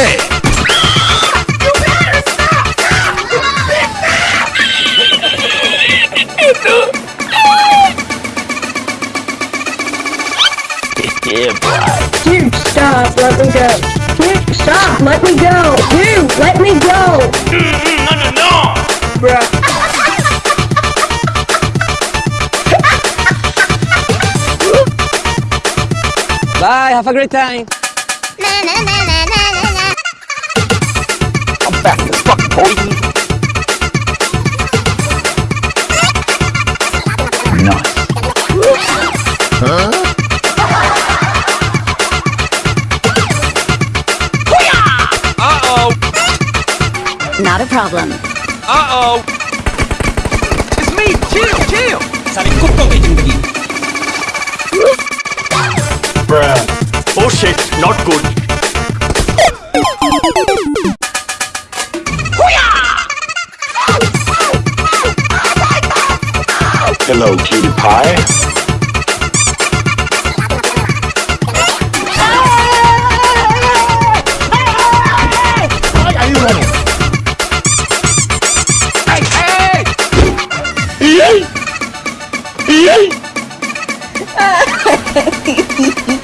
Okay. Yeah, boy. Dude, stop, let me go. Dude, stop, let me go. Dude, let me go. No, no, no! Bruh. Bye, have a great time. Uh-oh. Not a problem. Uh-oh. It's me. Chill, chill. Bruh. Oh shit, not good. Hello, cutie pie. ¡Ah!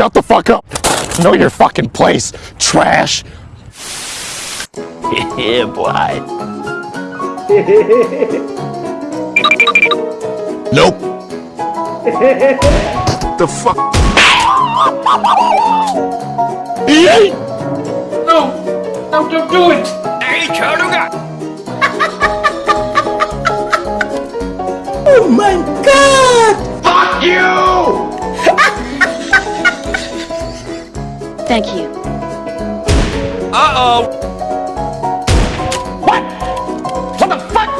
Shut the fuck up! Know your fucking place, trash! yeah, boy. Nope. The fuck? Yay! No! No, don't do it! Hey, Charuga! Oh my god! Fuck you! Thank you. Uh-oh. What? What the fuck?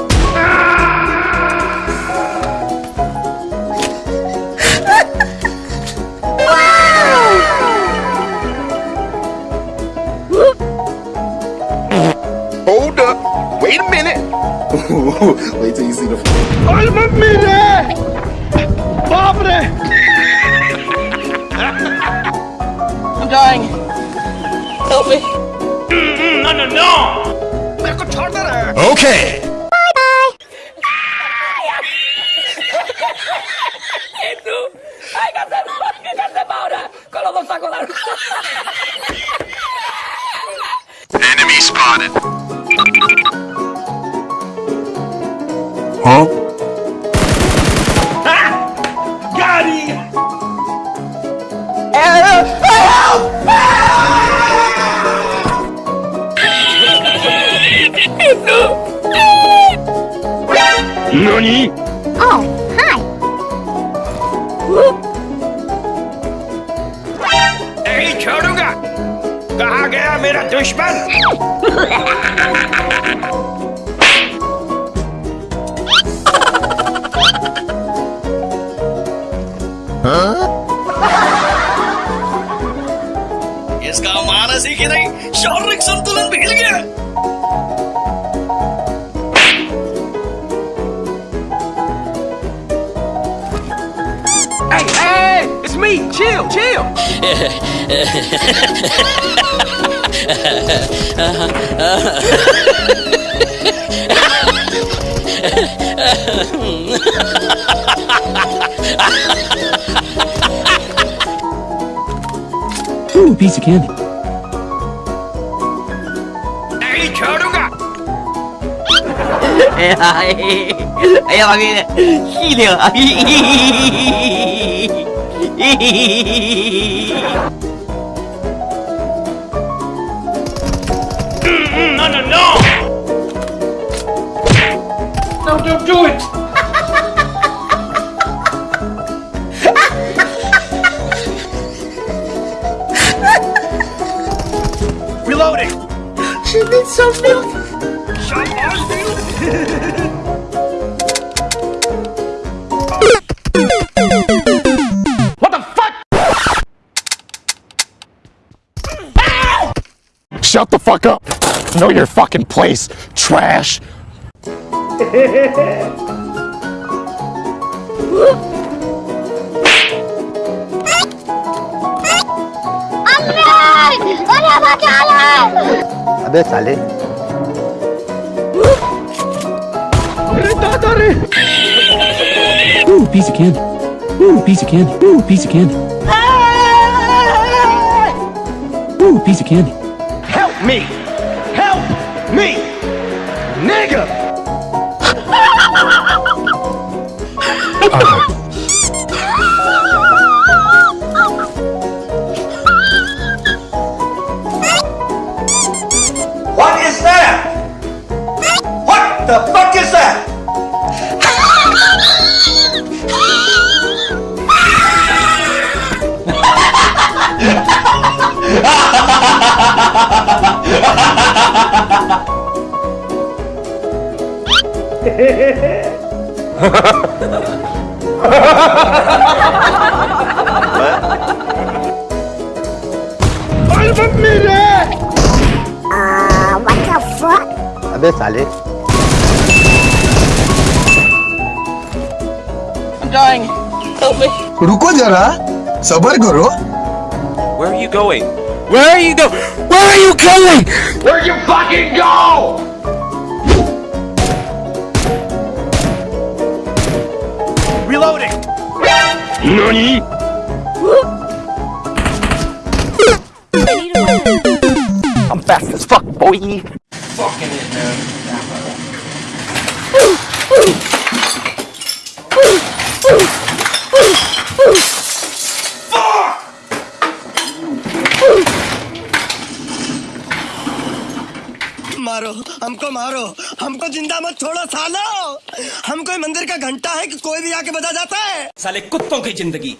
Hold up. Wait a minute. Wait till you see the. I'm a minute! Pobre! dying. Help me. Mm no, no, no! Okay. Bye bye. Enemy spotted. Huh? NANI? Oh, hi. Hey, छोड़ूँगा कहाँ गया मेरा दुश्मन इसका मानसिक ही नहीं शारीरिक संतुलन बिगड़ गया me. Chill, chill. Ooh, piece of candy. Hey, Charuga! Ay, ay, ay, ay, ay, 啊！No, no, no! No, don't do it! Reloading. She needs some milk. Shut up, dude! Shut the fuck up. Know your fucking place, trash. अबे साले Ooh, piece of candy. Ooh, piece of candy. Ooh, piece of candy. Ooh, piece of candy. Me! Help me! Nigga! What is that? What the fuck is that? अबे साले रुको जरा सबर करो Where are you going? Where are you go? Where are you going? Where'd you fucking go? Reloading! Nani? I'm fast as fuck, boy. Fucking it, man. मारो हमको मारो। हमको ज़िंदा मत छोड़ो सालो। हम कोई मंदिर का घंटा है कि कोई भी आके बजा जाता है। साले कुत्तों की ज़िंदगी।